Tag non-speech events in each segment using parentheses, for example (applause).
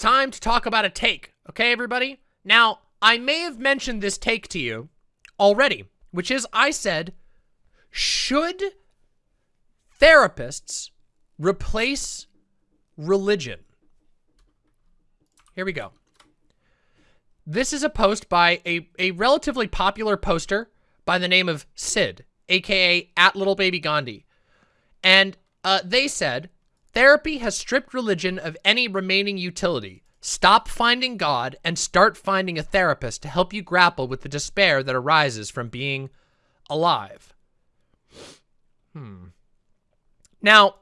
time to talk about a take, okay, everybody? Now, I may have mentioned this take to you already, which is I said, should therapists replace religion? Here we go. This is a post by a, a relatively popular poster by the name of Sid, aka at Little Baby Gandhi. And uh, they said, therapy has stripped religion of any remaining utility. Stop finding God and start finding a therapist to help you grapple with the despair that arises from being alive. Hmm. Now,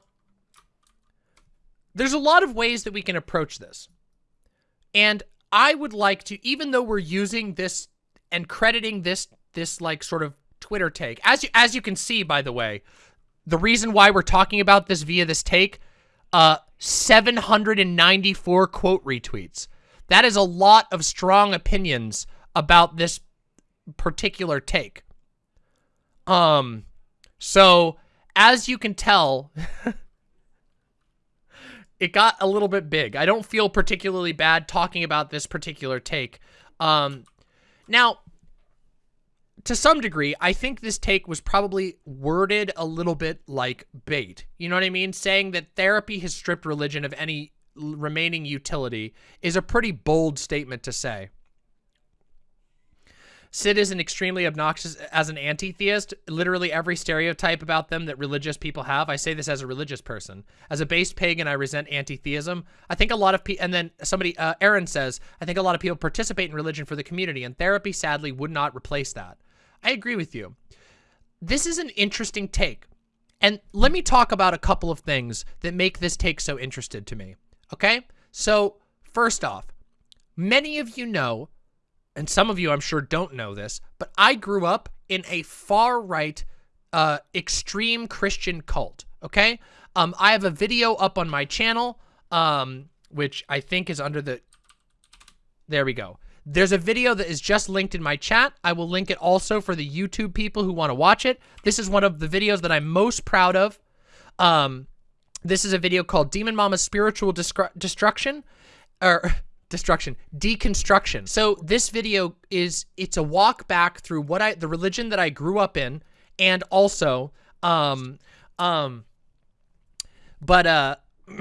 there's a lot of ways that we can approach this. And I would like to, even though we're using this and crediting this, this like sort of Twitter take, as you, as you can see, by the way, the reason why we're talking about this via this take, uh, 794 quote retweets. That is a lot of strong opinions about this particular take. Um, so as you can tell, (laughs) it got a little bit big. I don't feel particularly bad talking about this particular take. Um, now, to some degree, I think this take was probably worded a little bit like bait. You know what I mean? Saying that therapy has stripped religion of any remaining utility is a pretty bold statement to say. Sid is an extremely obnoxious as an anti-theist. Literally every stereotype about them that religious people have. I say this as a religious person. As a based pagan, I resent anti-theism. I think a lot of people, and then somebody, uh, Aaron says, I think a lot of people participate in religion for the community, and therapy sadly would not replace that. I agree with you. This is an interesting take. And let me talk about a couple of things that make this take so interested to me. Okay? So, first off, many of you know, and some of you I'm sure don't know this, but I grew up in a far-right, uh, extreme Christian cult. Okay? Um, I have a video up on my channel, um, which I think is under the... There we go. There's a video that is just linked in my chat. I will link it also for the YouTube people who want to watch it. This is one of the videos that I'm most proud of. Um, this is a video called Demon Mama's Spiritual Destruction, or (laughs) destruction, deconstruction. So this video is, it's a walk back through what I, the religion that I grew up in, and also, um, um, but, uh, (clears throat)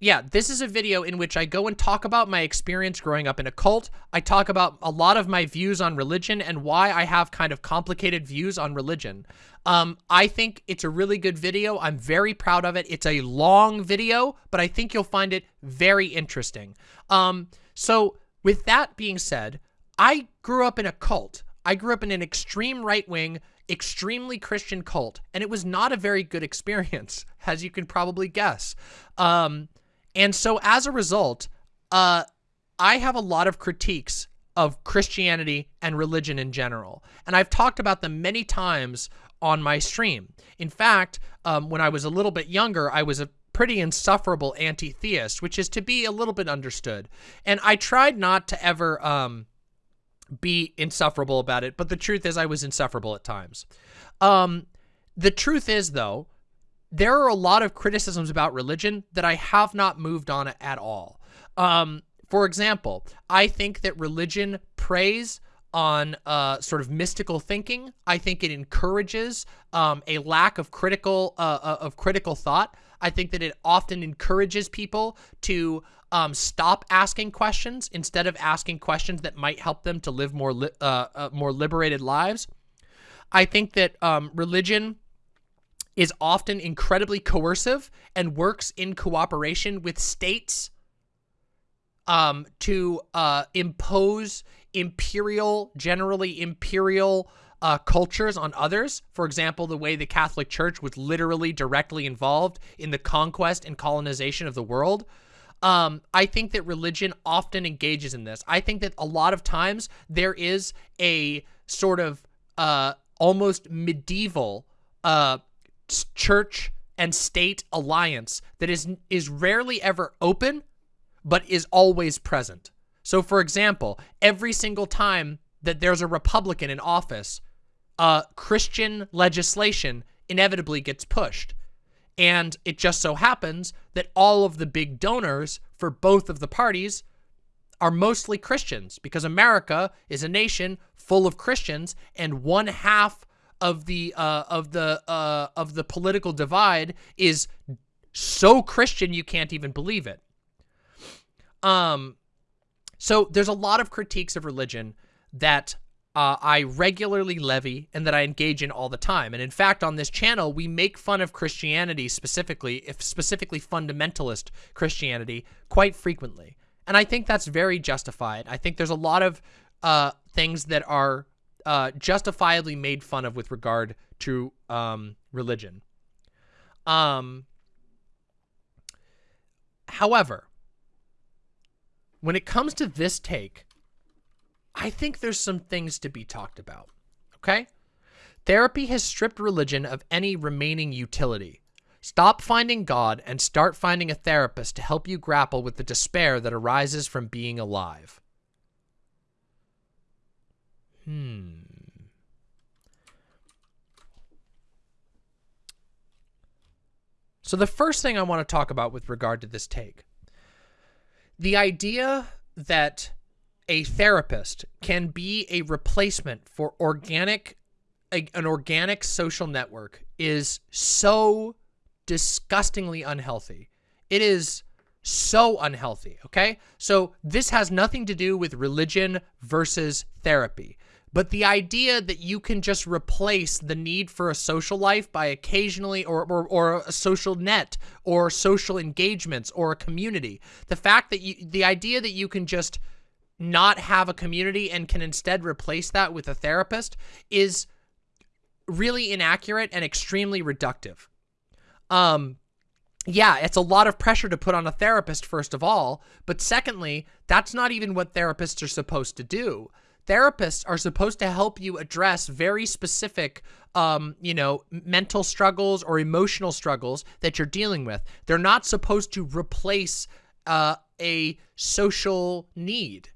yeah, this is a video in which I go and talk about my experience growing up in a cult. I talk about a lot of my views on religion and why I have kind of complicated views on religion. Um, I think it's a really good video. I'm very proud of it. It's a long video, but I think you'll find it very interesting. Um, so with that being said, I grew up in a cult. I grew up in an extreme right-wing, extremely Christian cult, and it was not a very good (laughs) experience, as you can probably guess. Um, and so as a result, uh, I have a lot of critiques of Christianity and religion in general. And I've talked about them many times on my stream. In fact, um, when I was a little bit younger, I was a pretty insufferable anti-theist, which is to be a little bit understood. And I tried not to ever um, be insufferable about it, but the truth is I was insufferable at times. Um, the truth is, though, there are a lot of criticisms about religion that I have not moved on at all. Um, for example, I think that religion preys on uh, sort of mystical thinking. I think it encourages um, a lack of critical uh, uh, of critical thought. I think that it often encourages people to um, stop asking questions instead of asking questions that might help them to live more li uh, uh, more liberated lives. I think that um, religion is often incredibly coercive and works in cooperation with states um, to uh, impose imperial, generally imperial uh, cultures on others. For example, the way the Catholic Church was literally directly involved in the conquest and colonization of the world. Um, I think that religion often engages in this. I think that a lot of times there is a sort of uh, almost medieval uh, church and state alliance that is is rarely ever open but is always present. So for example, every single time that there's a Republican in office, uh, Christian legislation inevitably gets pushed. And it just so happens that all of the big donors for both of the parties are mostly Christians because America is a nation full of Christians and one half of the uh, of the uh, of the political divide is so Christian you can't even believe it. Um, so there's a lot of critiques of religion that uh, I regularly levy and that I engage in all the time. And in fact, on this channel, we make fun of Christianity specifically, if specifically fundamentalist Christianity, quite frequently. And I think that's very justified. I think there's a lot of uh, things that are uh, justifiably made fun of with regard to um, religion. Um, however, when it comes to this take, I think there's some things to be talked about. Okay? Therapy has stripped religion of any remaining utility. Stop finding God and start finding a therapist to help you grapple with the despair that arises from being alive. Hmm. So the first thing I want to talk about with regard to this take, the idea that a therapist can be a replacement for organic, a, an organic social network is so disgustingly unhealthy. It is so unhealthy, okay? So this has nothing to do with religion versus therapy. But the idea that you can just replace the need for a social life by occasionally or, or, or a social net or social engagements or a community, the fact that you, the idea that you can just not have a community and can instead replace that with a therapist is really inaccurate and extremely reductive. Um, yeah, it's a lot of pressure to put on a therapist, first of all. But secondly, that's not even what therapists are supposed to do therapists are supposed to help you address very specific, um, you know, mental struggles or emotional struggles that you're dealing with. They're not supposed to replace uh, a social need.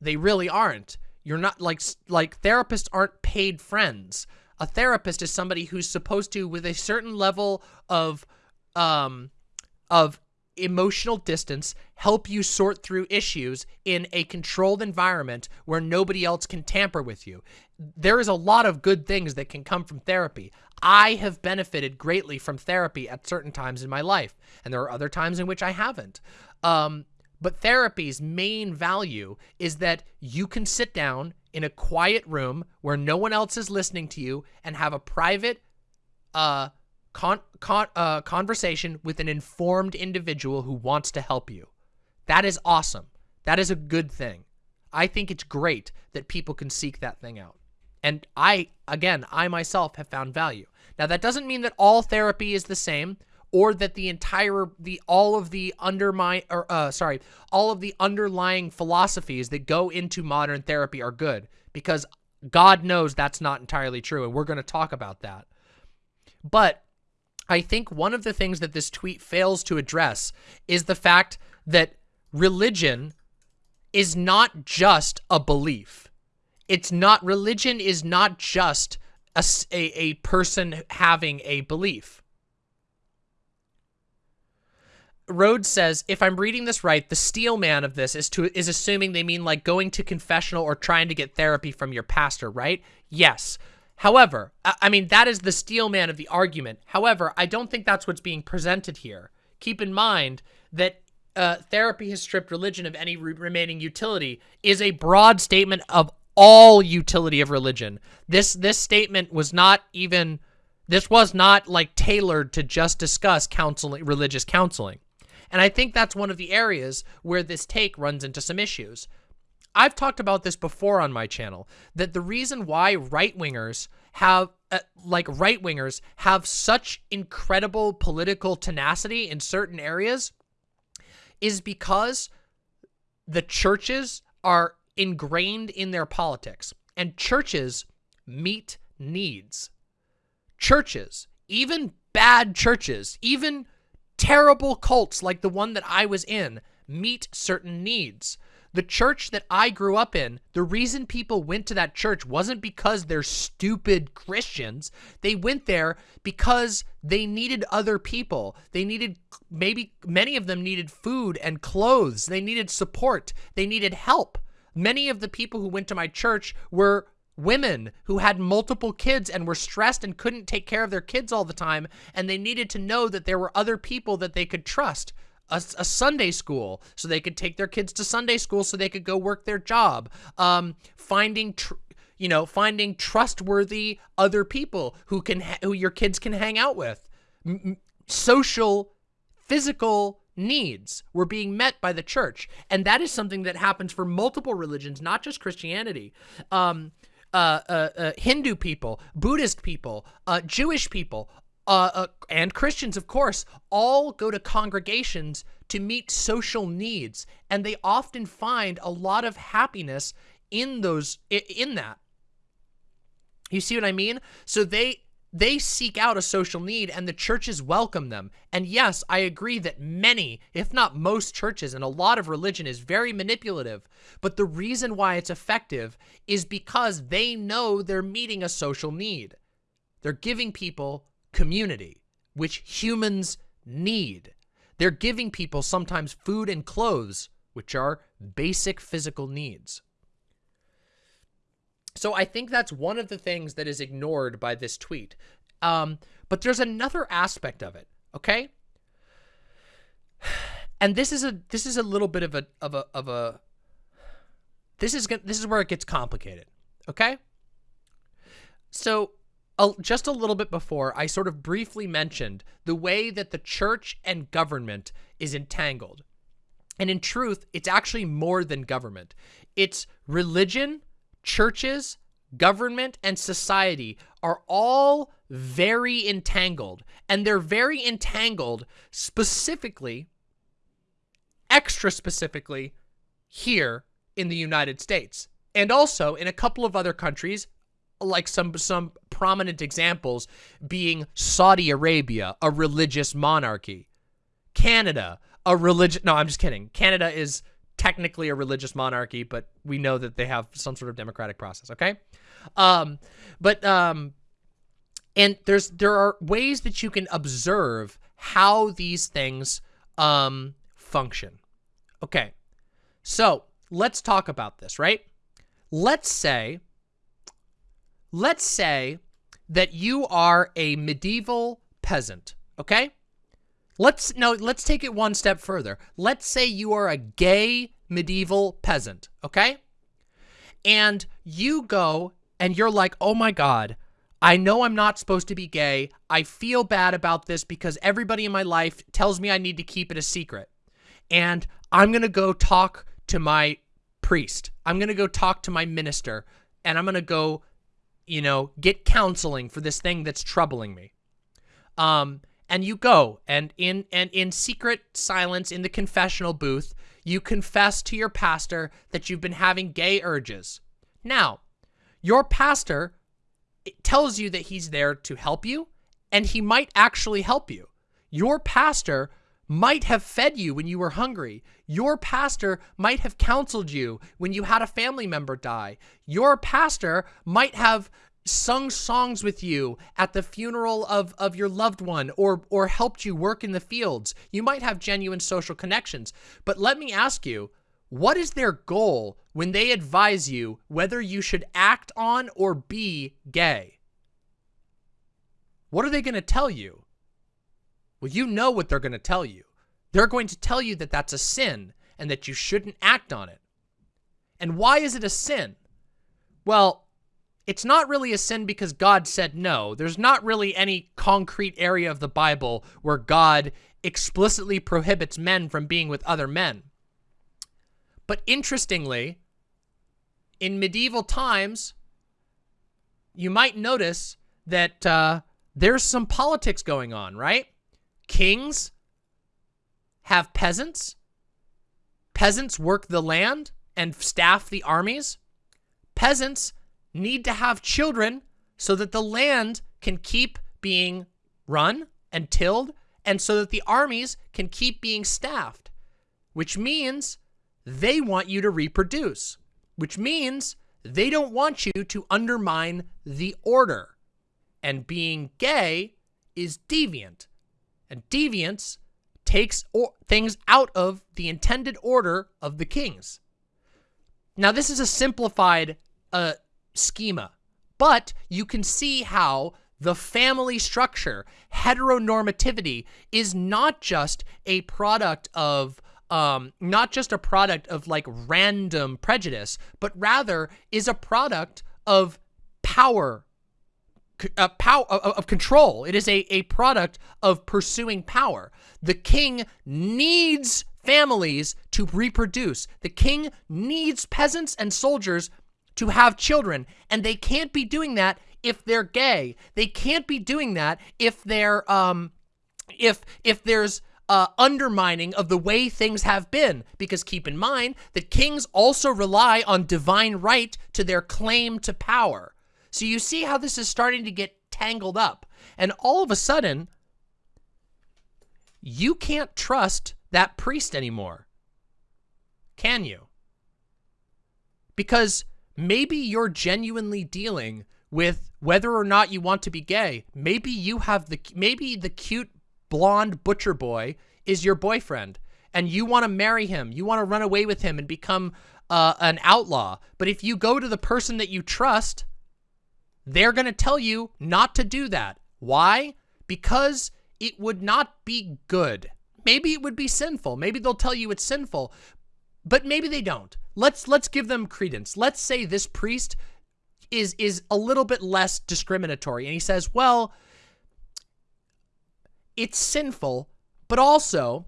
They really aren't. You're not like like therapists aren't paid friends. A therapist is somebody who's supposed to, with a certain level of um, of emotional distance help you sort through issues in a controlled environment where nobody else can tamper with you. There is a lot of good things that can come from therapy. I have benefited greatly from therapy at certain times in my life, and there are other times in which I haven't. Um, but therapy's main value is that you can sit down in a quiet room where no one else is listening to you and have a private, uh, con, con uh, conversation with an informed individual who wants to help you. That is awesome. That is a good thing. I think it's great that people can seek that thing out. And I, again, I myself have found value. Now, that doesn't mean that all therapy is the same or that the entire, the, all of the undermine, or, uh, sorry, all of the underlying philosophies that go into modern therapy are good because God knows that's not entirely true. And we're going to talk about that. But I think one of the things that this tweet fails to address is the fact that religion is not just a belief. It's not, religion is not just a, a, a person having a belief. Rhodes says, if I'm reading this right, the steel man of this is to is assuming they mean like going to confessional or trying to get therapy from your pastor, right? Yes. However, I mean, that is the steel man of the argument. However, I don't think that's what's being presented here. Keep in mind that uh, therapy has stripped religion of any re remaining utility is a broad statement of all utility of religion. This this statement was not even this was not like tailored to just discuss counseling religious counseling. And I think that's one of the areas where this take runs into some issues. I've talked about this before on my channel, that the reason why right-wingers have, uh, like right-wingers have such incredible political tenacity in certain areas is because the churches are ingrained in their politics and churches meet needs. Churches, even bad churches, even terrible cults like the one that I was in, meet certain needs. The church that I grew up in, the reason people went to that church wasn't because they're stupid Christians. They went there because they needed other people. They needed, maybe many of them needed food and clothes. They needed support. They needed help. Many of the people who went to my church were women who had multiple kids and were stressed and couldn't take care of their kids all the time. And they needed to know that there were other people that they could trust a, a, Sunday school so they could take their kids to Sunday school so they could go work their job. Um, finding, you know, finding trustworthy other people who can, who your kids can hang out with. M social, physical needs were being met by the church. And that is something that happens for multiple religions, not just Christianity. Um, uh, uh, uh, Hindu people, Buddhist people, uh, Jewish people, uh, uh, and Christians, of course, all go to congregations to meet social needs, and they often find a lot of happiness in those in that. You see what I mean? So they they seek out a social need and the churches welcome them. And yes, I agree that many, if not most churches and a lot of religion is very manipulative. But the reason why it's effective is because they know they're meeting a social need. They're giving people community, which humans need. They're giving people sometimes food and clothes, which are basic physical needs. So I think that's one of the things that is ignored by this tweet. Um, but there's another aspect of it, okay? (sighs) And this is a this is a little bit of a of a of a this is this is where it gets complicated, okay? So just a little bit before, I sort of briefly mentioned the way that the church and government is entangled. And in truth, it's actually more than government. It's religion, churches, government, and society are all very entangled. And they're very entangled specifically, extra specifically, here in the United States. And also in a couple of other countries, like some some prominent examples being Saudi Arabia, a religious monarchy, Canada, a religious. No, I'm just kidding. Canada is technically a religious monarchy, but we know that they have some sort of democratic process. Okay, um, but um, and there's there are ways that you can observe how these things um function. Okay, so let's talk about this. Right? Let's say let's say that you are a medieval peasant, okay? Let's no, let's take it one step further. Let's say you are a gay medieval peasant, okay? And you go and you're like, "Oh my god, I know I'm not supposed to be gay. I feel bad about this because everybody in my life tells me I need to keep it a secret. And I'm going to go talk to my priest. I'm going to go talk to my minister and I'm going to go you know, get counseling for this thing that's troubling me. Um, and you go and in and in secret silence in the confessional booth, you confess to your pastor that you've been having gay urges. Now, your pastor tells you that he's there to help you, and he might actually help you. Your pastor might have fed you when you were hungry. Your pastor might have counseled you when you had a family member die. Your pastor might have sung songs with you at the funeral of, of your loved one or, or helped you work in the fields. You might have genuine social connections. But let me ask you, what is their goal when they advise you whether you should act on or be gay? What are they going to tell you? Well, you know what they're going to tell you. They're going to tell you that that's a sin and that you shouldn't act on it. And why is it a sin? Well, it's not really a sin because God said no. There's not really any concrete area of the Bible where God explicitly prohibits men from being with other men. But interestingly, in medieval times, you might notice that uh, there's some politics going on, right? Kings have peasants. Peasants work the land and staff the armies. Peasants need to have children so that the land can keep being run and tilled and so that the armies can keep being staffed, which means they want you to reproduce, which means they don't want you to undermine the order. And being gay is deviant. And deviance takes things out of the intended order of the kings. Now, this is a simplified uh, schema, but you can see how the family structure, heteronormativity, is not just a product of um, not just a product of like random prejudice, but rather is a product of power, uh, power of, of control. It is a, a product of pursuing power. The king needs families to reproduce. The king needs peasants and soldiers to have children, and they can't be doing that if they're gay. They can't be doing that if they're um if if there's uh, undermining of the way things have been. Because keep in mind that kings also rely on divine right to their claim to power. So you see how this is starting to get tangled up. And all of a sudden, you can't trust that priest anymore. Can you? Because maybe you're genuinely dealing with whether or not you want to be gay. Maybe you have the, maybe the cute blonde butcher boy is your boyfriend and you want to marry him. You want to run away with him and become uh, an outlaw. But if you go to the person that you trust, they're going to tell you not to do that. Why? Because it would not be good. Maybe it would be sinful. Maybe they'll tell you it's sinful, but maybe they don't. Let's let's give them credence. Let's say this priest is is a little bit less discriminatory and he says, "Well, it's sinful, but also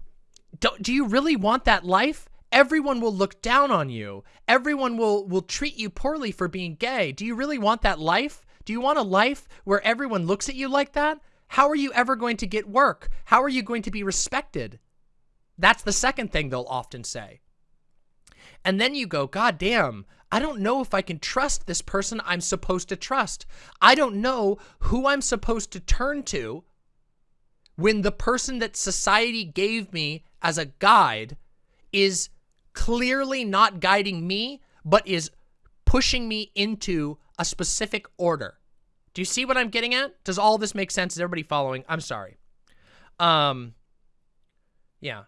do you really want that life? Everyone will look down on you. Everyone will will treat you poorly for being gay. Do you really want that life? Do you want a life where everyone looks at you like that? How are you ever going to get work? How are you going to be respected? That's the second thing they'll often say. And then you go, God damn, I don't know if I can trust this person I'm supposed to trust. I don't know who I'm supposed to turn to when the person that society gave me as a guide is clearly not guiding me, but is pushing me into a specific order. Do you see what I'm getting at? Does all this make sense? Is everybody following? I'm sorry. Um, yeah.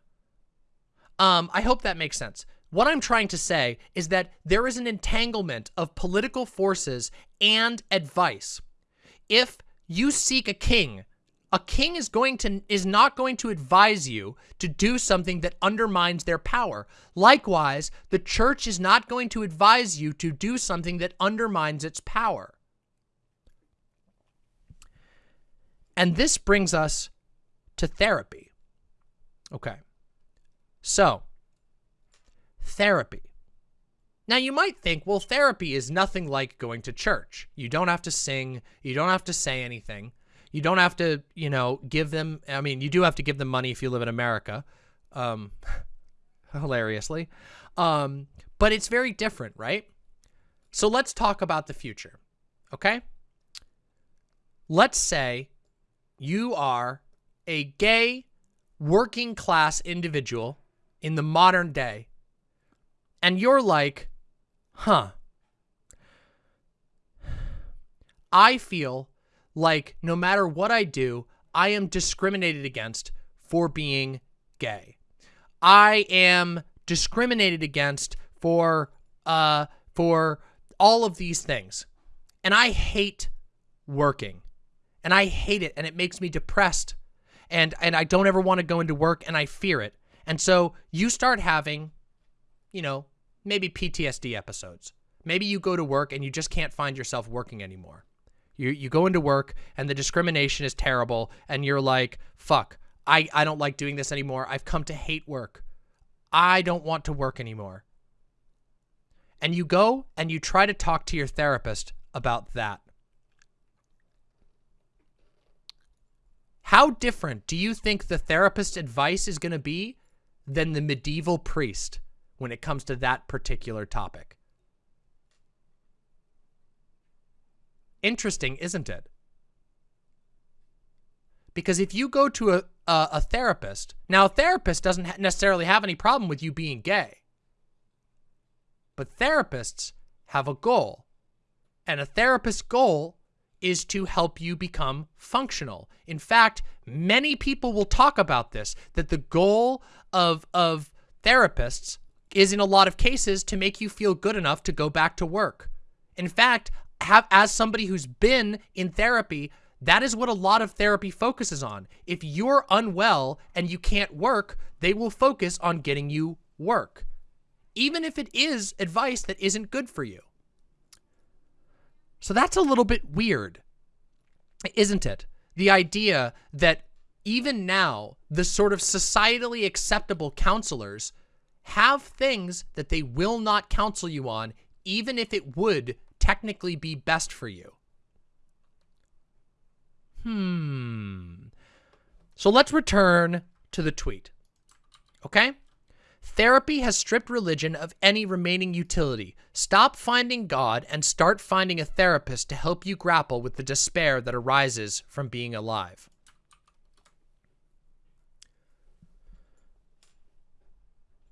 Um, I hope that makes sense. What I'm trying to say is that there is an entanglement of political forces and advice. If you seek a king, a king is going to is not going to advise you to do something that undermines their power. Likewise, the church is not going to advise you to do something that undermines its power. And this brings us to therapy. Okay. So, therapy. Now, you might think, well, therapy is nothing like going to church. You don't have to sing. You don't have to say anything. You don't have to, you know, give them, I mean, you do have to give them money if you live in America, um, (laughs) hilariously. Um, but it's very different, right? So let's talk about the future, okay? Let's say you are a gay working class individual in the modern day and you're like, huh, I feel like no matter what I do, I am discriminated against for being gay. I am discriminated against for uh for all of these things. And I hate working and I hate it and it makes me depressed and and I don't ever want to go into work and I fear it. And so you start having, you know, maybe PTSD episodes. Maybe you go to work and you just can't find yourself working anymore. You you go into work and the discrimination is terrible and you're like, "Fuck, I I don't like doing this anymore. I've come to hate work. I don't want to work anymore." And you go and you try to talk to your therapist about that. How different do you think the therapist's advice is going to be than the medieval priest when it comes to that particular topic? Interesting, isn't it? Because if you go to a, a, a therapist, now a therapist doesn't ha necessarily have any problem with you being gay. But therapists have a goal. And a therapist's goal is to help you become functional. In fact, many people will talk about this, that the goal of, of therapists is in a lot of cases to make you feel good enough to go back to work. In fact, have as somebody who's been in therapy, that is what a lot of therapy focuses on. If you're unwell and you can't work, they will focus on getting you work, even if it is advice that isn't good for you. So that's a little bit weird, isn't it? The idea that even now, the sort of societally acceptable counselors have things that they will not counsel you on, even if it would technically be best for you. Hmm. So let's return to the tweet. Okay? Therapy has stripped religion of any remaining utility. Stop finding God and start finding a therapist to help you grapple with the despair that arises from being alive.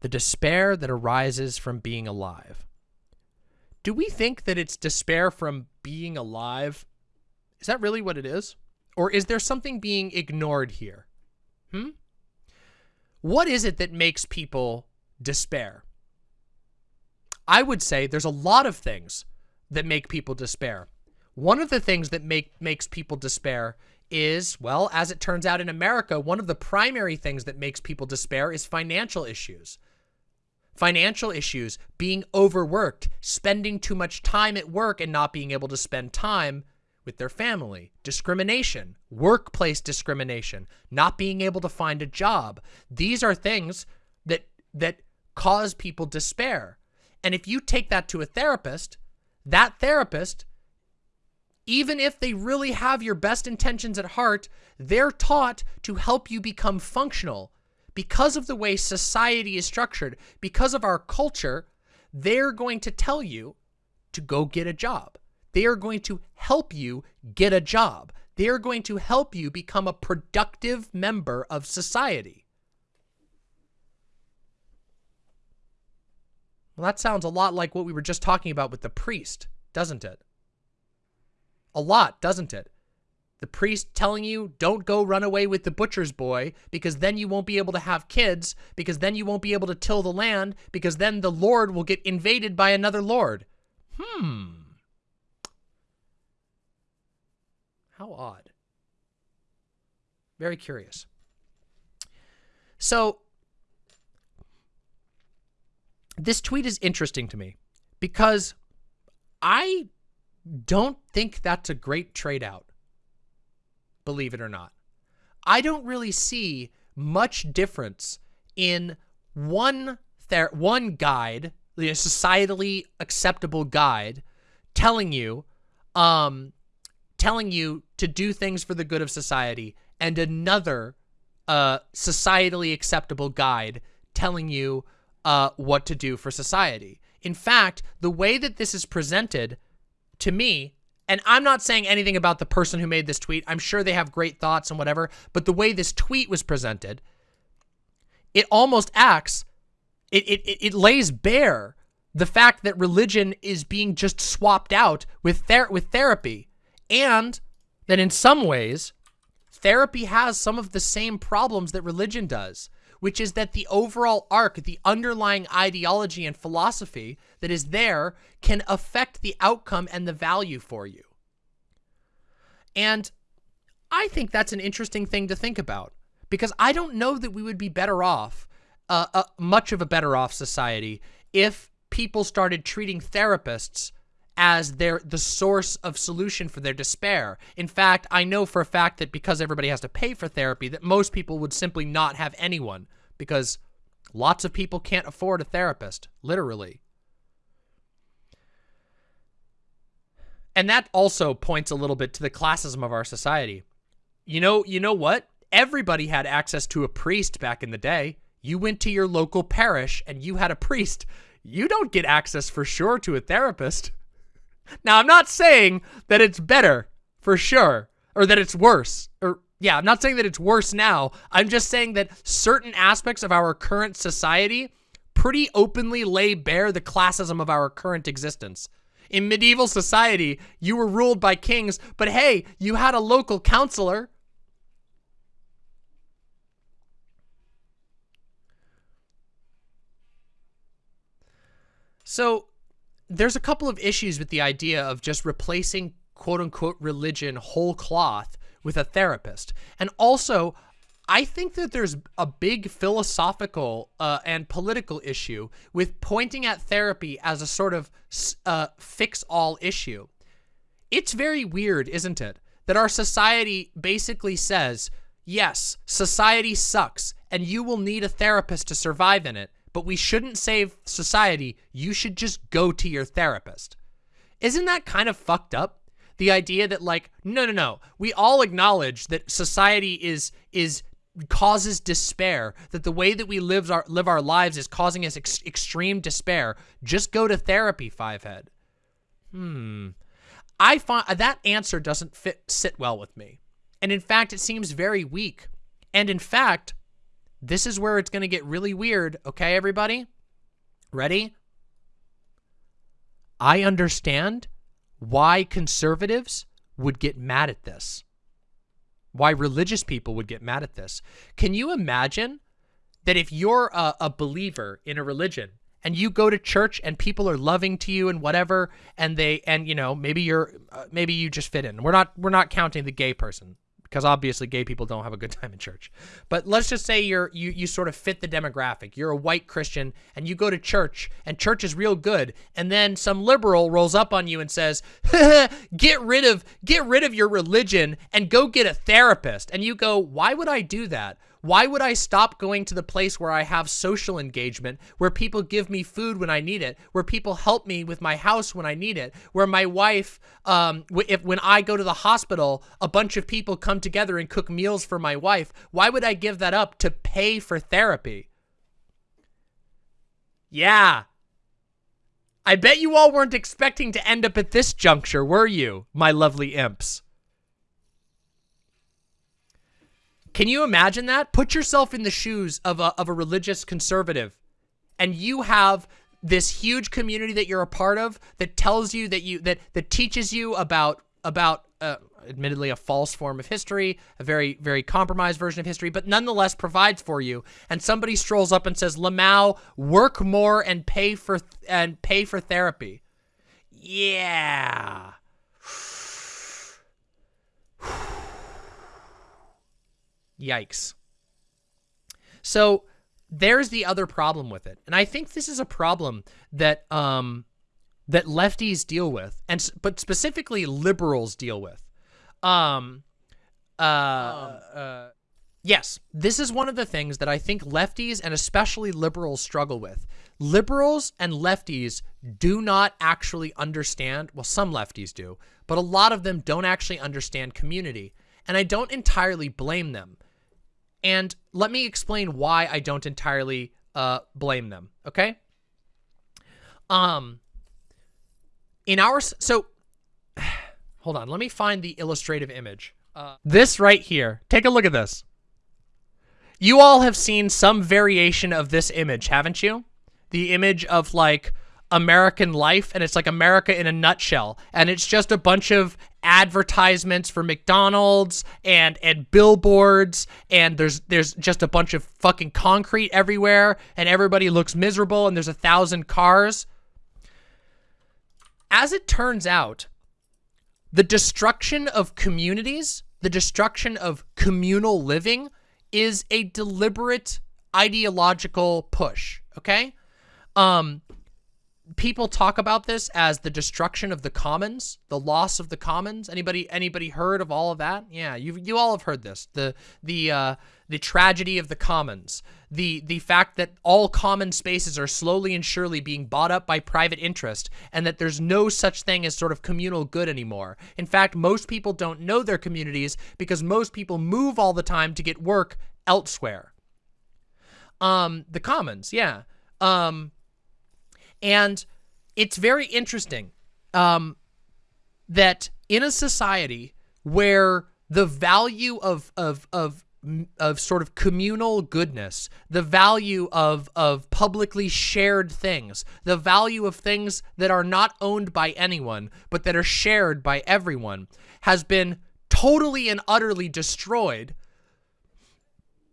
The despair that arises from being alive. Do we think that it's despair from being alive? Is that really what it is? Or is there something being ignored here? Hmm? What is it that makes people despair? I would say there's a lot of things that make people despair. One of the things that make makes people despair is, well, as it turns out in America, one of the primary things that makes people despair is financial issues. Financial issues, being overworked, spending too much time at work and not being able to spend time with their family, discrimination, workplace discrimination, not being able to find a job. These are things that that cause people despair. And if you take that to a therapist, that therapist even if they really have your best intentions at heart, they're taught to help you become functional. Because of the way society is structured, because of our culture, they're going to tell you to go get a job. They are going to help you get a job. They are going to help you become a productive member of society. Well, that sounds a lot like what we were just talking about with the priest, doesn't it? A lot, doesn't it? The priest telling you, don't go run away with the butcher's boy, because then you won't be able to have kids, because then you won't be able to till the land, because then the Lord will get invaded by another Lord. Hmm. How odd. Very curious. So, this tweet is interesting to me because I don't think that's a great trade out, believe it or not. I don't really see much difference in one one guide, the societally acceptable guide, telling you um, telling you to do things for the good of society and another uh, societally acceptable guide telling you uh, what to do for society. In fact, the way that this is presented to me, and I'm not saying anything about the person who made this tweet. I'm sure they have great thoughts and whatever, but the way this tweet was presented, it almost acts, it, it, it lays bare the fact that religion is being just swapped out with, ther with therapy and that in some ways, therapy has some of the same problems that religion does, which is that the overall arc, the underlying ideology and philosophy that is there can affect the outcome and the value for you. And I think that's an interesting thing to think about because I don't know that we would be better off, uh, uh, much of a better off society if people started treating therapists as their the source of solution for their despair. In fact, I know for a fact that because everybody has to pay for therapy, that most people would simply not have anyone because lots of people can't afford a therapist, literally. And that also points a little bit to the classism of our society. You know, you know what? Everybody had access to a priest back in the day. You went to your local parish and you had a priest. You don't get access for sure to a therapist. Now, I'm not saying that it's better for sure or that it's worse or yeah, I'm not saying that it's worse now. I'm just saying that certain aspects of our current society pretty openly lay bare the classism of our current existence. In medieval society, you were ruled by kings, but hey, you had a local counselor. So there's a couple of issues with the idea of just replacing quote unquote religion whole cloth with a therapist. And also, I think that there's a big philosophical uh, and political issue with pointing at therapy as a sort of uh, fix-all issue. It's very weird, isn't it? That our society basically says, yes, society sucks, and you will need a therapist to survive in it, but we shouldn't save society. You should just go to your therapist. Isn't that kind of fucked up? The idea that like, no, no, no, we all acknowledge that society is, is causes despair, that the way that we live our, live our lives is causing us ex extreme despair. Just go to therapy, Fivehead. Hmm. I find that answer doesn't fit sit well with me. And in fact, it seems very weak. And in fact, this is where it's going to get really weird. Okay, everybody? Ready? I understand why conservatives would get mad at this. Why religious people would get mad at this. Can you imagine that if you're a, a believer in a religion and you go to church and people are loving to you and whatever and they and you know maybe you're uh, maybe you just fit in we're not we're not counting the gay person because obviously gay people don't have a good (laughs) time in church. But let's just say you're you you sort of fit the demographic. You're a white Christian and you go to church and church is real good and then some liberal rolls up on you and says, (laughs) "Get rid of get rid of your religion and go get a therapist." And you go, "Why would I do that?" Why would I stop going to the place where I have social engagement, where people give me food when I need it, where people help me with my house when I need it, where my wife, um, if when I go to the hospital, a bunch of people come together and cook meals for my wife. Why would I give that up to pay for therapy? Yeah. I bet you all weren't expecting to end up at this juncture, were you, my lovely imps? Can you imagine that? Put yourself in the shoes of a, of a religious conservative and you have this huge community that you're a part of that tells you that you that that teaches you about about uh, admittedly a false form of history, a very very compromised version of history, but nonetheless provides for you. And somebody strolls up and says, "Lamau, work more and pay for and pay for therapy." Yeah. Yikes. So there's the other problem with it. And I think this is a problem that um that lefties deal with and but specifically liberals deal with. Um uh, um. uh yes, this is one of the things that I think lefties and especially liberals struggle with. Liberals and lefties do not actually understand, well some lefties do, but a lot of them don't actually understand community. And I don't entirely blame them and let me explain why I don't entirely uh, blame them, okay? Um, in our, so, (sighs) hold on, let me find the illustrative image. Uh, this right here, take a look at this. You all have seen some variation of this image, haven't you? The image of like American life and it's like America in a nutshell. And it's just a bunch of advertisements for McDonald's and and billboards and there's there's just a bunch of fucking concrete everywhere and everybody looks miserable and there's a thousand cars. As it turns out, the destruction of communities, the destruction of communal living is a deliberate ideological push, okay? Um, people talk about this as the destruction of the commons, the loss of the commons. Anybody anybody heard of all of that? Yeah, you you all have heard this. The the uh, the tragedy of the commons. The the fact that all common spaces are slowly and surely being bought up by private interest and that there's no such thing as sort of communal good anymore. In fact, most people don't know their communities because most people move all the time to get work elsewhere. Um the commons, yeah. Um and it's very interesting um, that in a society where the value of, of, of of sort of communal goodness, the value of of publicly shared things, the value of things that are not owned by anyone but that are shared by everyone has been totally and utterly destroyed.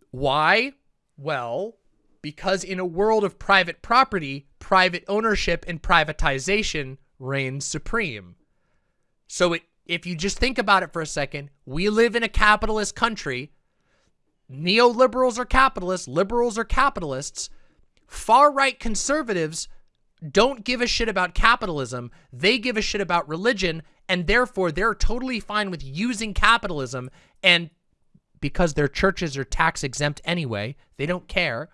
Why? Well, because in a world of private property, private ownership and privatization reigns supreme. So it, if you just think about it for a second, we live in a capitalist country. Neoliberals are capitalists, liberals are capitalists. Far-right conservatives don't give a shit about capitalism. They give a shit about religion, and therefore they're totally fine with using capitalism and because their churches are tax exempt anyway, they don't care.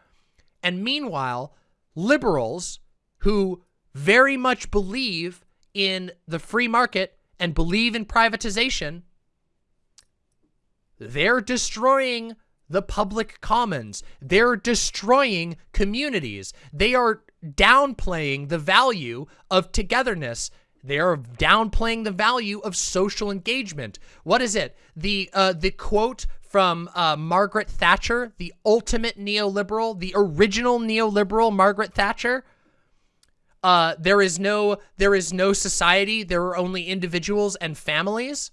And meanwhile, liberals who very much believe in the free market and believe in privatization, they're destroying the public commons. They're destroying communities. They are downplaying the value of togetherness. They are downplaying the value of social engagement. What is it? The uh, the quote from uh, Margaret Thatcher, the ultimate neoliberal, the original neoliberal Margaret Thatcher. Uh, there is no there is no society. There are only individuals and families.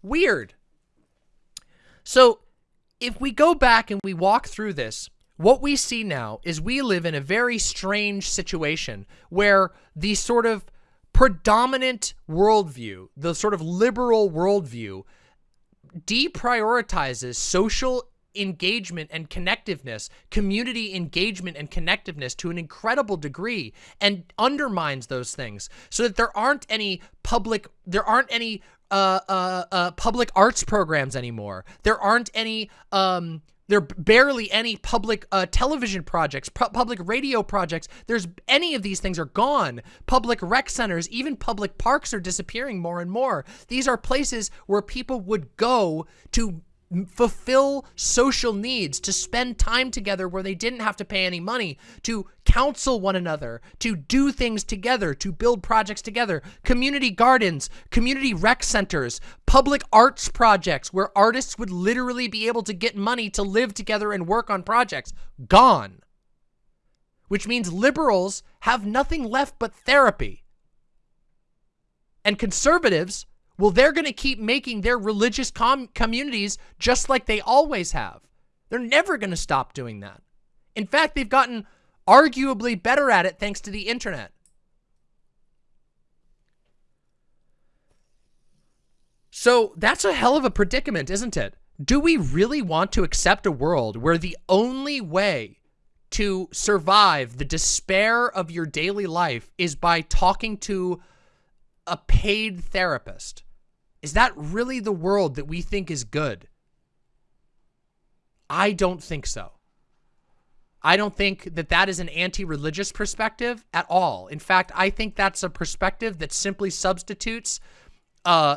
Weird. So if we go back and we walk through this, what we see now is we live in a very strange situation where the sort of predominant worldview, the sort of liberal worldview deprioritizes social engagement and connectiveness, community engagement and connectiveness to an incredible degree and undermines those things so that there aren't any public, there aren't any uh, uh, uh, public arts programs anymore. There aren't any, um, there are barely any public uh, television projects, pu public radio projects. There's any of these things are gone. Public rec centers, even public parks are disappearing more and more. These are places where people would go to fulfill social needs, to spend time together where they didn't have to pay any money, to counsel one another, to do things together, to build projects together, community gardens, community rec centers, public arts projects where artists would literally be able to get money to live together and work on projects, gone. Which means liberals have nothing left but therapy. And conservatives well, they're going to keep making their religious com communities just like they always have. They're never going to stop doing that. In fact, they've gotten arguably better at it thanks to the internet. So that's a hell of a predicament, isn't it? Do we really want to accept a world where the only way to survive the despair of your daily life is by talking to a paid therapist. Is that really the world that we think is good? I don't think so. I don't think that that is an anti-religious perspective at all. In fact, I think that's a perspective that simply substitutes uh,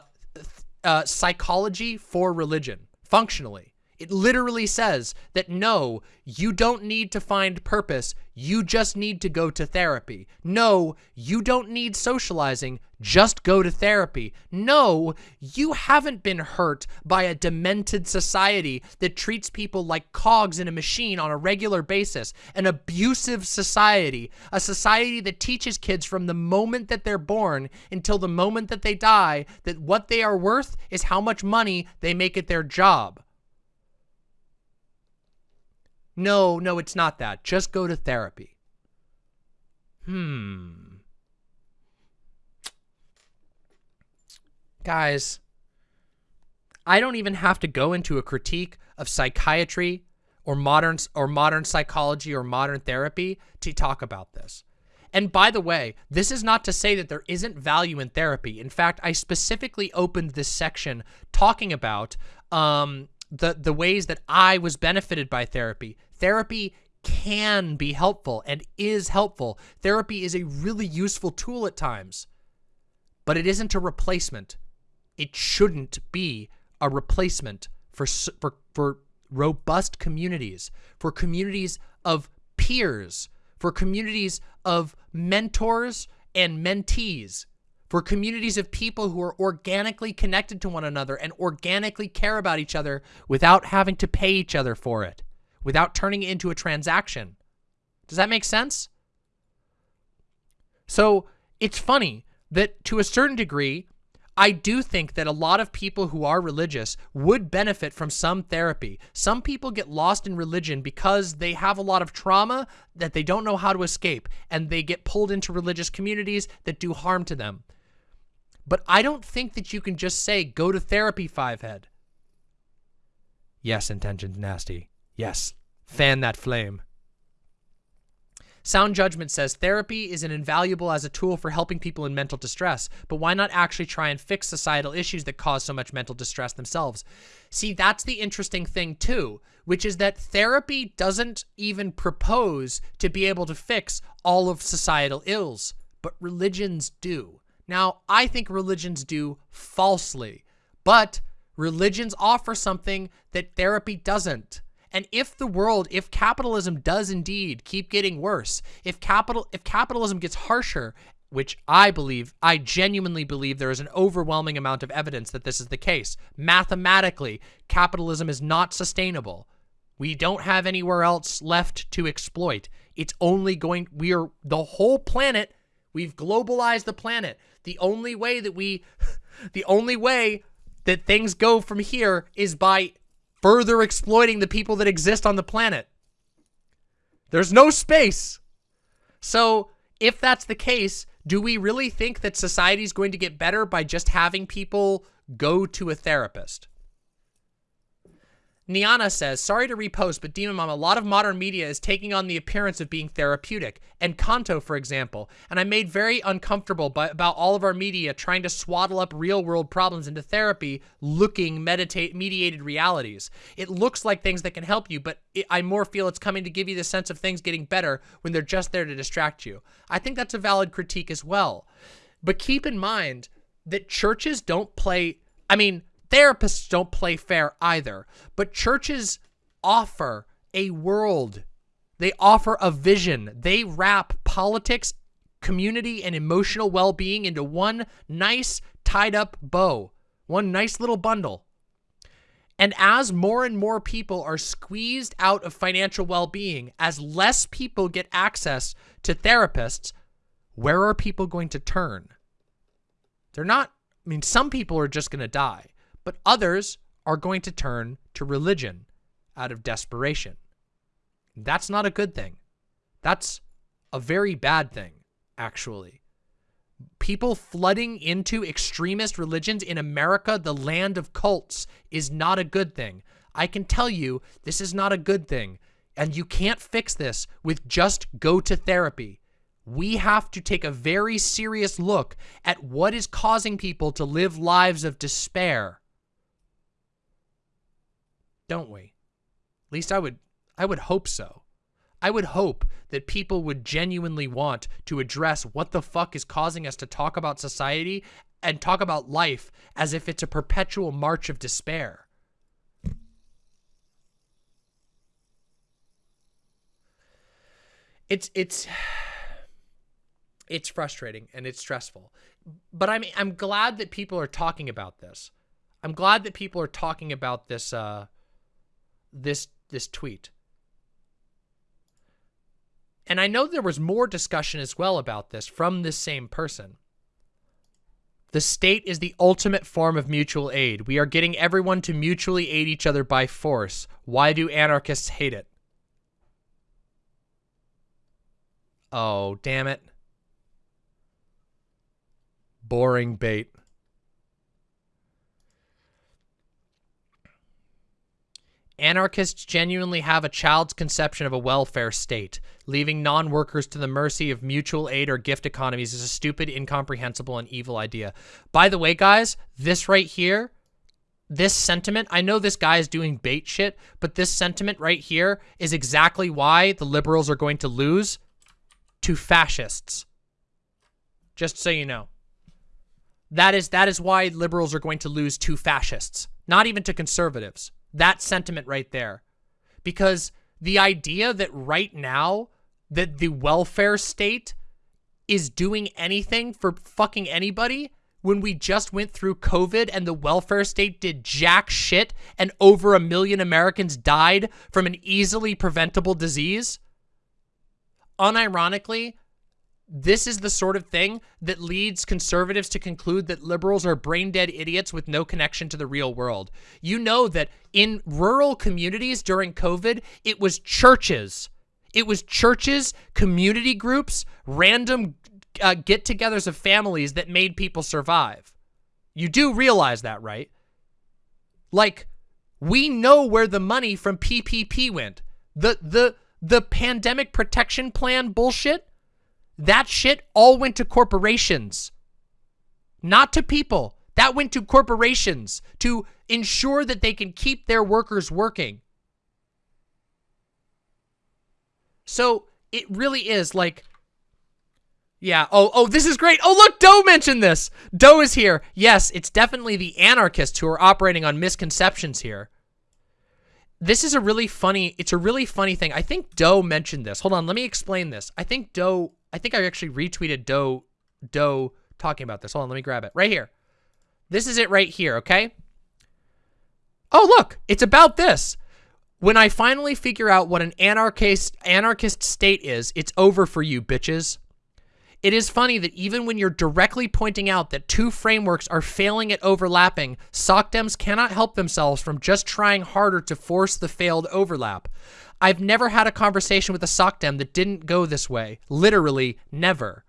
uh, psychology for religion, functionally. It literally says that no, you don't need to find purpose. You just need to go to therapy. No, you don't need socializing. Just go to therapy. No, you haven't been hurt by a demented society that treats people like cogs in a machine on a regular basis. An abusive society. A society that teaches kids from the moment that they're born until the moment that they die that what they are worth is how much money they make at their job. No, no, it's not that. Just go to therapy. Hmm. Guys, I don't even have to go into a critique of psychiatry or modern or modern psychology or modern therapy to talk about this. And by the way, this is not to say that there isn't value in therapy. In fact, I specifically opened this section talking about um, the the ways that I was benefited by therapy. Therapy can be helpful and is helpful. Therapy is a really useful tool at times, but it isn't a replacement. It shouldn't be a replacement for for for robust communities, for communities of peers, for communities of mentors and mentees, for communities of people who are organically connected to one another and organically care about each other without having to pay each other for it, without turning it into a transaction. Does that make sense? So it's funny that to a certain degree, I do think that a lot of people who are religious would benefit from some therapy. Some people get lost in religion because they have a lot of trauma that they don't know how to escape, and they get pulled into religious communities that do harm to them. But I don't think that you can just say, go to therapy, Fivehead. Yes, intention's nasty. Yes, fan that flame. Sound Judgment says therapy is an invaluable as a tool for helping people in mental distress, but why not actually try and fix societal issues that cause so much mental distress themselves? See, that's the interesting thing too, which is that therapy doesn't even propose to be able to fix all of societal ills, but religions do. Now, I think religions do falsely, but religions offer something that therapy doesn't. And if the world, if capitalism does indeed keep getting worse, if capital, if capitalism gets harsher, which I believe, I genuinely believe there is an overwhelming amount of evidence that this is the case. Mathematically, capitalism is not sustainable. We don't have anywhere else left to exploit. It's only going, we are, the whole planet, we've globalized the planet. The only way that we, (laughs) the only way that things go from here is by further exploiting the people that exist on the planet. There's no space. So if that's the case, do we really think that society is going to get better by just having people go to a therapist? Niana says, sorry to repost, but Demon Mom, a lot of modern media is taking on the appearance of being therapeutic. Encanto, for example. And I'm made very uncomfortable by, about all of our media trying to swaddle up real-world problems into therapy-looking mediated realities. It looks like things that can help you, but it, I more feel it's coming to give you the sense of things getting better when they're just there to distract you. I think that's a valid critique as well. But keep in mind that churches don't play... I mean Therapists don't play fair either, but churches offer a world. They offer a vision. They wrap politics, community, and emotional well-being into one nice tied up bow, one nice little bundle. And as more and more people are squeezed out of financial well-being, as less people get access to therapists, where are people going to turn? They're not, I mean, some people are just going to die but others are going to turn to religion out of desperation. That's not a good thing. That's a very bad thing, actually. People flooding into extremist religions in America, the land of cults, is not a good thing. I can tell you this is not a good thing. And you can't fix this with just go to therapy. We have to take a very serious look at what is causing people to live lives of despair don't we? At least I would I would hope so. I would hope that people would genuinely want to address what the fuck is causing us to talk about society and talk about life as if it's a perpetual march of despair. It's it's it's frustrating and it's stressful. But I'm I'm glad that people are talking about this. I'm glad that people are talking about this uh this this tweet. And I know there was more discussion as well about this from this same person. The state is the ultimate form of mutual aid. We are getting everyone to mutually aid each other by force. Why do anarchists hate it? Oh, damn it. Boring bait. Anarchists genuinely have a child's conception of a welfare state. Leaving non-workers to the mercy of mutual aid or gift economies is a stupid, incomprehensible, and evil idea. By the way, guys, this right here, this sentiment, I know this guy is doing bait shit, but this sentiment right here is exactly why the liberals are going to lose to fascists. Just so you know. That is that is why liberals are going to lose to fascists, not even to conservatives. That sentiment right there. Because the idea that right now that the welfare state is doing anything for fucking anybody when we just went through COVID and the welfare state did jack shit and over a million Americans died from an easily preventable disease? Unironically, this is the sort of thing that leads conservatives to conclude that liberals are brain dead idiots with no connection to the real world. You know that in rural communities during COVID, it was churches. It was churches, community groups, random uh, get-togethers of families that made people survive. You do realize that, right? Like, we know where the money from PPP went. The the the pandemic protection plan bullshit, that shit all went to corporations. Not to people. That went to corporations to ensure that they can keep their workers working. So it really is like yeah. Oh, oh, this is great. Oh, look, Doe mentioned this. Doe is here. Yes, it's definitely the anarchists who are operating on misconceptions here. This is a really funny, it's a really funny thing. I think Doe mentioned this. Hold on, let me explain this. I think Doe, I think I actually retweeted Doe, Doe talking about this. Hold on, let me grab it. Right here. This is it right here, okay? Oh, look, it's about this. When I finally figure out what an anarchist anarchist state is, it's over for you, bitches. It is funny that even when you're directly pointing out that two frameworks are failing at overlapping, SOCDEMs cannot help themselves from just trying harder to force the failed overlap. I've never had a conversation with a SOCDEM that didn't go this way. Literally, never.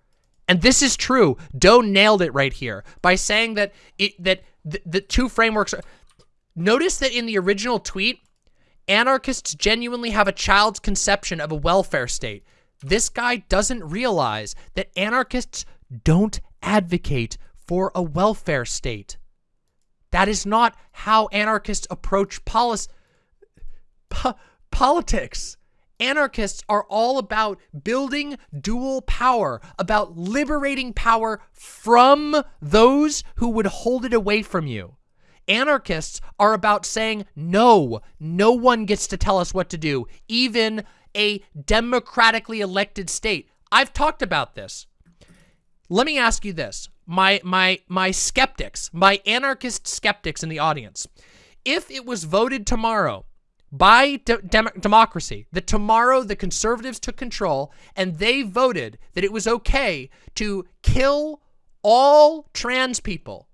And this is true. Doe nailed it right here by saying that it that the, the two frameworks are... Notice that in the original tweet, anarchists genuinely have a child's conception of a welfare state. This guy doesn't realize that anarchists don't advocate for a welfare state. That is not how anarchists approach polis po politics. Anarchists are all about building dual power, about liberating power from those who would hold it away from you. Anarchists are about saying, no, no one gets to tell us what to do, even a democratically elected state. I've talked about this. Let me ask you this. My my my skeptics, my anarchist skeptics in the audience. If it was voted tomorrow by de dem democracy, that tomorrow the conservatives took control and they voted that it was okay to kill all trans people,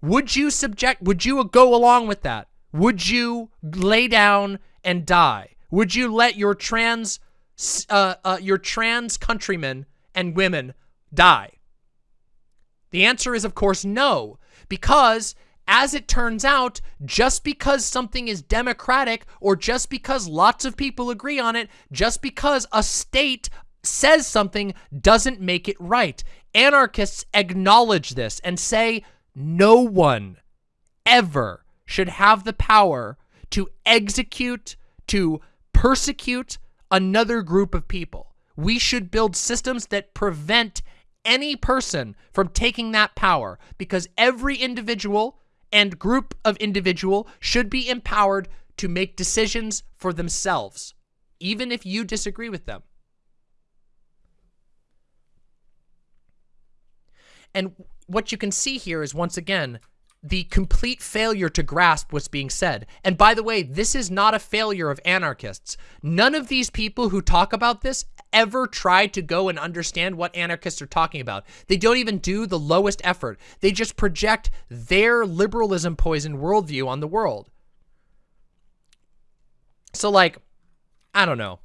would you subject, would you go along with that? Would you lay down and die? Would you let your trans, uh, uh, your trans countrymen and women die? The answer is, of course, no, because as it turns out, just because something is democratic or just because lots of people agree on it, just because a state says something doesn't make it right. Anarchists acknowledge this and say no one ever should have the power to execute, to persecute another group of people. We should build systems that prevent any person from taking that power because every individual and group of individual should be empowered to make decisions for themselves, even if you disagree with them. And what you can see here is once again, the complete failure to grasp what's being said. And by the way, this is not a failure of anarchists. None of these people who talk about this ever try to go and understand what anarchists are talking about. They don't even do the lowest effort. They just project their liberalism poison worldview on the world. So like, I don't know.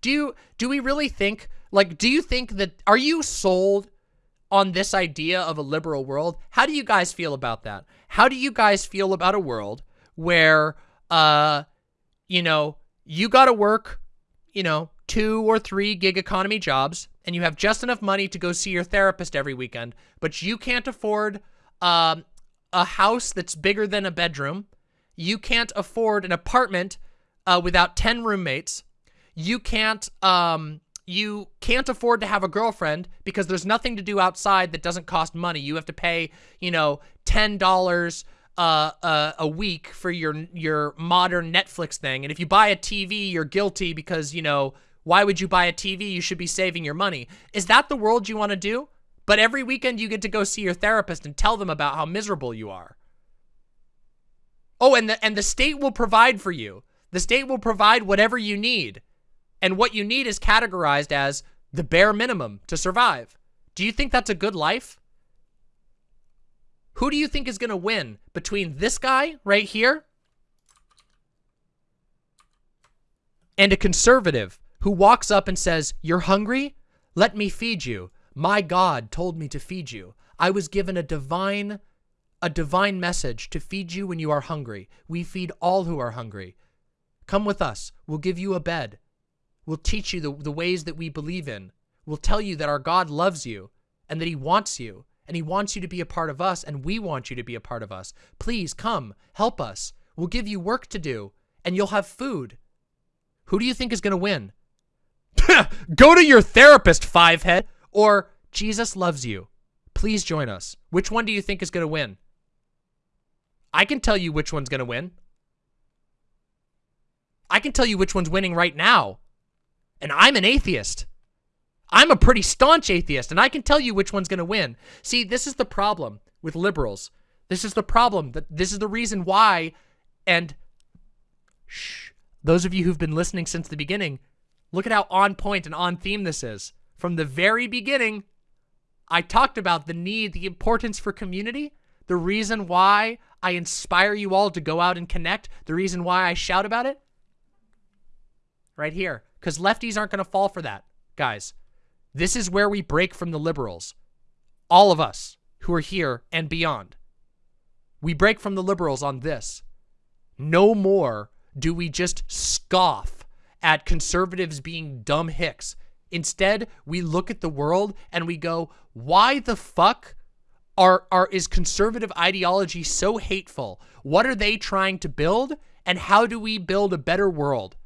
Do you, do we really think, like, do you think that, are you sold on this idea of a liberal world. How do you guys feel about that? How do you guys feel about a world where, uh, you know, you got to work, you know, two or three gig economy jobs and you have just enough money to go see your therapist every weekend, but you can't afford um, a house that's bigger than a bedroom. You can't afford an apartment uh, without 10 roommates. You can't um, you can't afford to have a girlfriend because there's nothing to do outside that doesn't cost money. You have to pay, you know, $10 uh, uh, a week for your your modern Netflix thing. And if you buy a TV, you're guilty because, you know, Why would you buy a TV? You should be saving your money. Is that the world you want to do? But every weekend you get to go see your therapist and tell them about how miserable you are. Oh, and the and the state will provide for you. The state will provide whatever you need. And what you need is categorized as the bare minimum to survive. Do you think that's a good life? Who do you think is going to win between this guy right here and a conservative who walks up and says, You're hungry? Let me feed you. My God told me to feed you. I was given a divine a divine message to feed you when you are hungry. We feed all who are hungry. Come with us. We'll give you a bed. We'll teach you the, the ways that we believe in. We'll tell you that our God loves you and that he wants you and he wants you to be a part of us and we want you to be a part of us. Please come, help us. We'll give you work to do and you'll have food. Who do you think is going to win? (laughs) Go to your therapist, fivehead, or Jesus loves you. Please join us. Which one do you think is going to win? I can tell you which one's going to win. I can tell you which one's winning right now. And I'm an atheist. I'm a pretty staunch atheist, and I can tell you which one's going to win. See, this is the problem with liberals. This is the problem. That This is the reason why, and shh, those of you who've been listening since the beginning, look at how on point and on theme this is. From the very beginning, I talked about the need, the importance for community, the reason why I inspire you all to go out and connect, the reason why I shout about it. Right here. Because lefties aren't going to fall for that, guys. This is where we break from the liberals. All of us who are here and beyond. We break from the liberals on this. No more do we just scoff at conservatives being dumb hicks. Instead, we look at the world and we go, why the fuck are, are is conservative ideology so hateful? What are they trying to build? And how do we build a better world?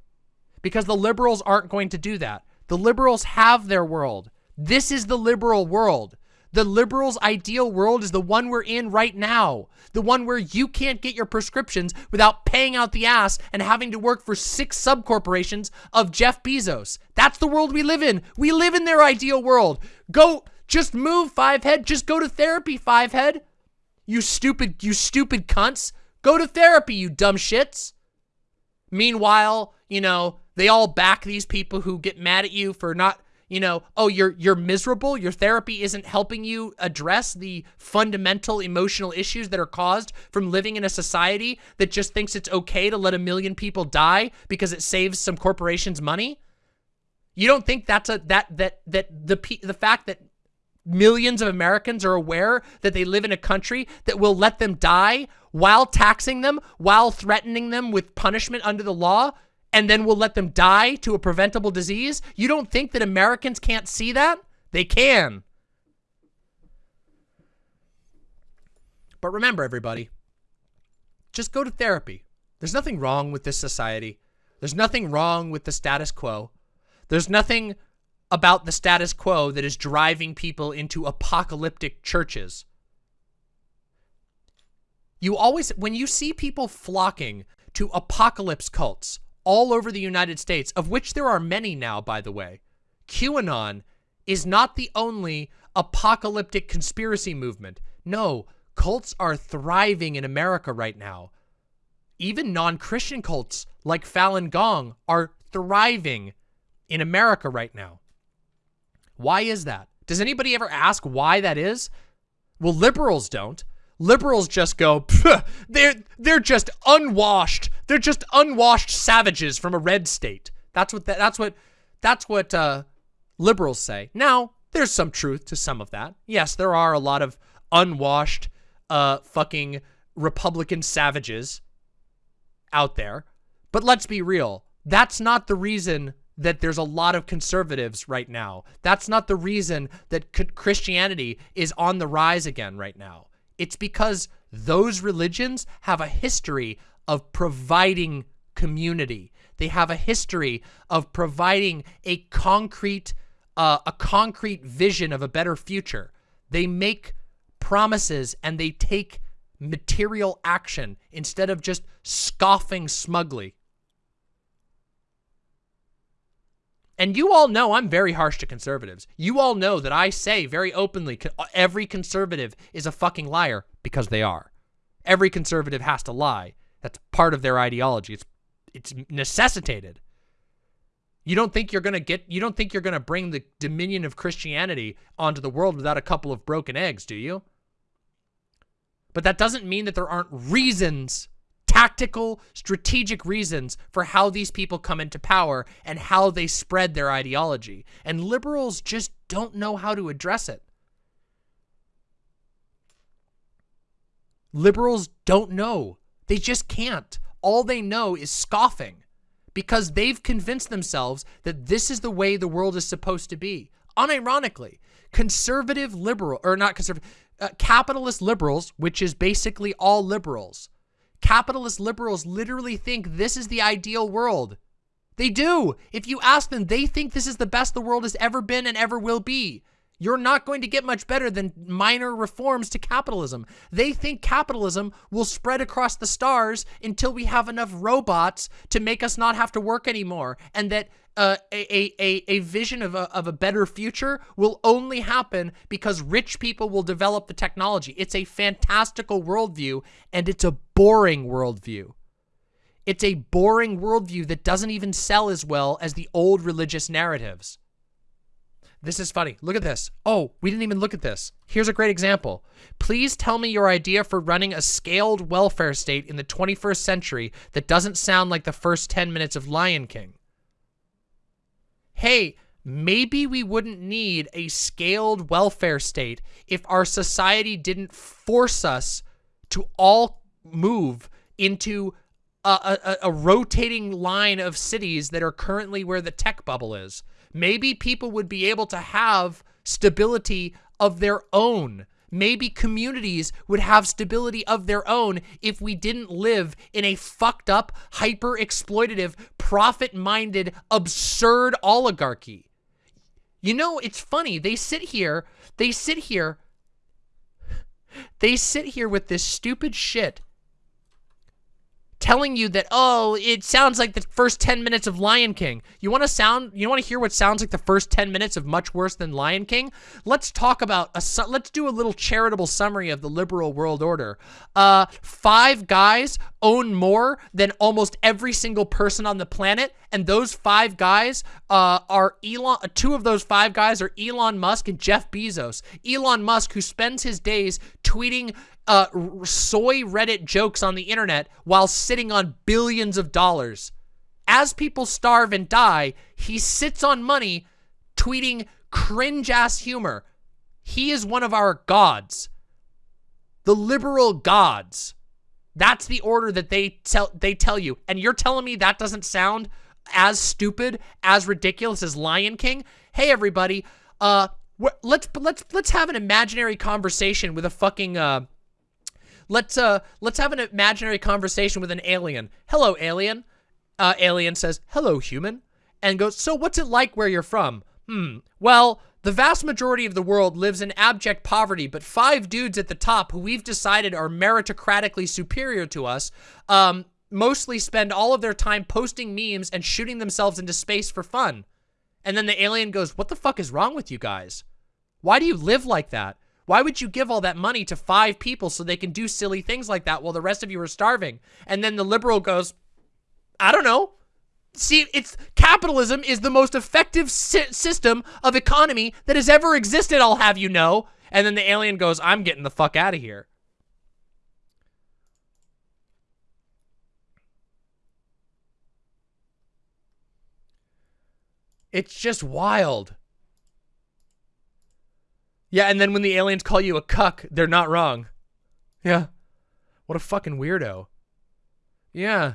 Because the liberals aren't going to do that. The liberals have their world. This is the liberal world. The liberals' ideal world is the one we're in right now. The one where you can't get your prescriptions without paying out the ass and having to work for six subcorporations of Jeff Bezos. That's the world we live in. We live in their ideal world. Go, just move, Fivehead. Just go to therapy, Fivehead. You stupid, you stupid cunts. Go to therapy, you dumb shits. Meanwhile, you know, they all back these people who get mad at you for not, you know, oh, you're you're miserable. Your therapy isn't helping you address the fundamental emotional issues that are caused from living in a society that just thinks it's okay to let a million people die because it saves some corporations money. You don't think that's a that that that the the fact that millions of Americans are aware that they live in a country that will let them die while taxing them, while threatening them with punishment under the law and then we'll let them die to a preventable disease? You don't think that Americans can't see that? They can. But remember, everybody, just go to therapy. There's nothing wrong with this society. There's nothing wrong with the status quo. There's nothing about the status quo that is driving people into apocalyptic churches. You always, when you see people flocking to apocalypse cults, all over the United States, of which there are many now, by the way. QAnon is not the only apocalyptic conspiracy movement. No, cults are thriving in America right now. Even non-Christian cults like Falun Gong are thriving in America right now. Why is that? Does anybody ever ask why that is? Well, liberals don't. Liberals just go, they're, they're just unwashed. They're just unwashed savages from a red state. That's what, that, that's what, that's what uh, liberals say. Now, there's some truth to some of that. Yes, there are a lot of unwashed, uh, fucking Republican savages out there. But let's be real. That's not the reason that there's a lot of conservatives right now. That's not the reason that Christianity is on the rise again right now. It's because those religions have a history of providing community. They have a history of providing a concrete, uh, a concrete vision of a better future. They make promises and they take material action instead of just scoffing smugly. And you all know I'm very harsh to conservatives. You all know that I say very openly every conservative is a fucking liar because they are. Every conservative has to lie. That's part of their ideology. It's it's necessitated. You don't think you're going to get you don't think you're going to bring the dominion of Christianity onto the world without a couple of broken eggs, do you? But that doesn't mean that there aren't reasons tactical, strategic reasons for how these people come into power and how they spread their ideology. And liberals just don't know how to address it. Liberals don't know. They just can't. All they know is scoffing because they've convinced themselves that this is the way the world is supposed to be. Unironically, conservative liberal, or not conservative, uh, capitalist liberals, which is basically all liberals, capitalist liberals literally think this is the ideal world. They do. If you ask them, they think this is the best the world has ever been and ever will be. You're not going to get much better than minor reforms to capitalism. They think capitalism will spread across the stars until we have enough robots to make us not have to work anymore, and that uh, a, a, a vision of a, of a better future will only happen because rich people will develop the technology. It's a fantastical worldview, and it's a boring worldview. It's a boring worldview that doesn't even sell as well as the old religious narratives. This is funny. Look at this. Oh, we didn't even look at this. Here's a great example. Please tell me your idea for running a scaled welfare state in the 21st century that doesn't sound like the first 10 minutes of Lion King hey, maybe we wouldn't need a scaled welfare state if our society didn't force us to all move into a, a, a, rotating line of cities that are currently where the tech bubble is. Maybe people would be able to have stability of their own Maybe communities would have stability of their own if we didn't live in a fucked up, hyper exploitative, profit minded, absurd oligarchy. You know, it's funny. They sit here, they sit here, they sit here with this stupid shit telling you that, oh, it sounds like the first 10 minutes of Lion King. You want to sound, you want to hear what sounds like the first 10 minutes of much worse than Lion King? Let's talk about, a, let's do a little charitable summary of the liberal world order. Uh, five guys own more than almost every single person on the planet. And those five guys uh, are Elon, two of those five guys are Elon Musk and Jeff Bezos. Elon Musk, who spends his days tweeting uh, soy Reddit jokes on the internet while sitting on billions of dollars. As people starve and die, he sits on money tweeting cringe-ass humor. He is one of our gods. The liberal gods. That's the order that they tell they tell you. And you're telling me that doesn't sound as stupid, as ridiculous as Lion King? Hey everybody, uh let's let's let's have an imaginary conversation with a fucking uh Let's uh let's have an imaginary conversation with an alien. Hello, alien. Uh, alien says, hello, human. And goes, so what's it like where you're from? Hmm, well, the vast majority of the world lives in abject poverty, but five dudes at the top who we've decided are meritocratically superior to us, um, mostly spend all of their time posting memes and shooting themselves into space for fun. And then the alien goes, what the fuck is wrong with you guys? Why do you live like that? Why would you give all that money to five people so they can do silly things like that while the rest of you are starving? And then the liberal goes, I don't know. See, it's capitalism is the most effective si system of economy that has ever existed, I'll have you know. And then the alien goes, I'm getting the fuck out of here. It's just wild. Yeah, and then when the aliens call you a cuck, they're not wrong. Yeah. What a fucking weirdo. Yeah.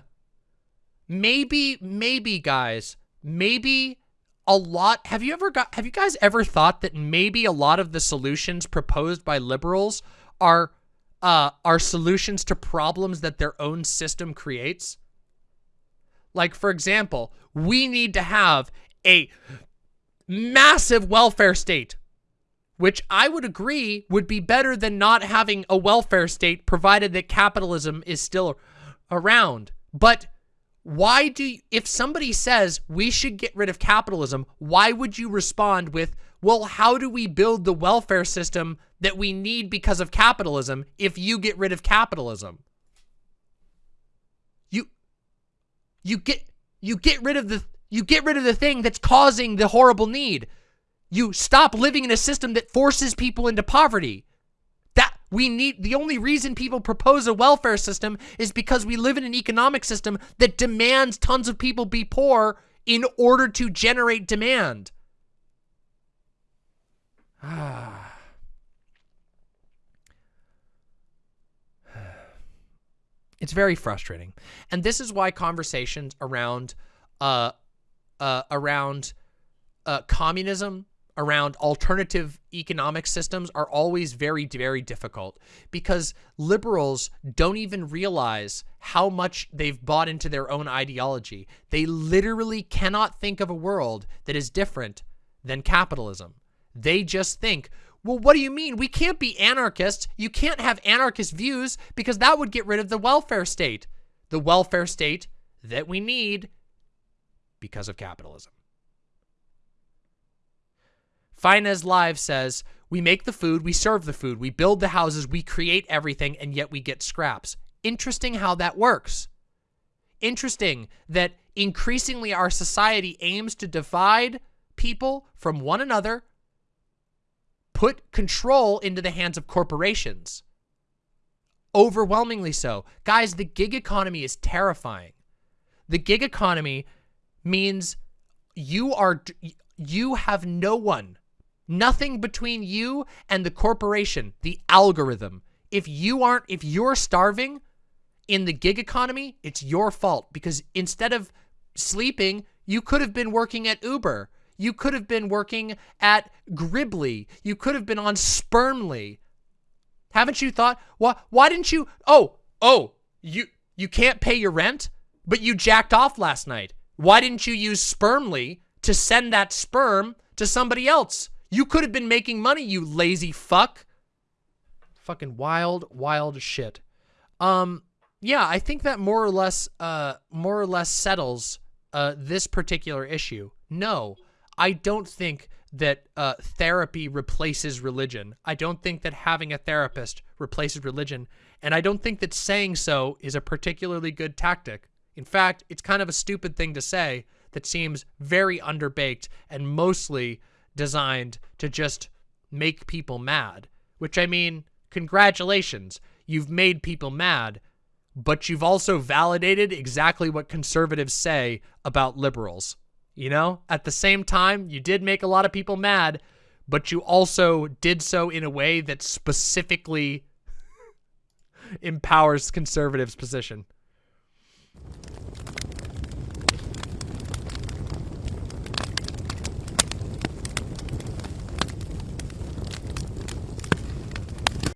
Maybe, maybe, guys, maybe a lot. Have you ever got, have you guys ever thought that maybe a lot of the solutions proposed by liberals are, uh, are solutions to problems that their own system creates? Like, for example, we need to have a massive welfare state which I would agree would be better than not having a welfare state provided that capitalism is still around. But why do you, if somebody says we should get rid of capitalism, why would you respond with, well, how do we build the welfare system that we need because of capitalism if you get rid of capitalism? You you get you get rid of the you get rid of the thing that's causing the horrible need. You stop living in a system that forces people into poverty. That we need, the only reason people propose a welfare system is because we live in an economic system that demands tons of people be poor in order to generate demand. Ah. (sighs) it's very frustrating. And this is why conversations around, uh, uh, around, uh, communism around alternative economic systems are always very, very difficult because liberals don't even realize how much they've bought into their own ideology. They literally cannot think of a world that is different than capitalism. They just think, well, what do you mean? We can't be anarchists. You can't have anarchist views because that would get rid of the welfare state. The welfare state that we need because of capitalism. Finez Live says, we make the food, we serve the food, we build the houses, we create everything, and yet we get scraps. Interesting how that works. Interesting that increasingly our society aims to divide people from one another, put control into the hands of corporations. Overwhelmingly so. Guys, the gig economy is terrifying. The gig economy means you are you have no one Nothing between you and the corporation, the algorithm. If you aren't, if you're starving in the gig economy, it's your fault because instead of sleeping, you could have been working at Uber. You could have been working at Gribly. You could have been on Spermly. Haven't you thought, why, why didn't you, oh, oh, you, you can't pay your rent, but you jacked off last night. Why didn't you use Spermly to send that sperm to somebody else? You could have been making money, you lazy fuck. Fucking wild, wild shit. Um, yeah, I think that more or less, uh, more or less settles, uh, this particular issue. No, I don't think that, uh, therapy replaces religion. I don't think that having a therapist replaces religion. And I don't think that saying so is a particularly good tactic. In fact, it's kind of a stupid thing to say that seems very underbaked and mostly designed to just make people mad. Which, I mean, congratulations. You've made people mad, but you've also validated exactly what conservatives say about liberals. You know, at the same time, you did make a lot of people mad, but you also did so in a way that specifically (laughs) empowers conservatives' position.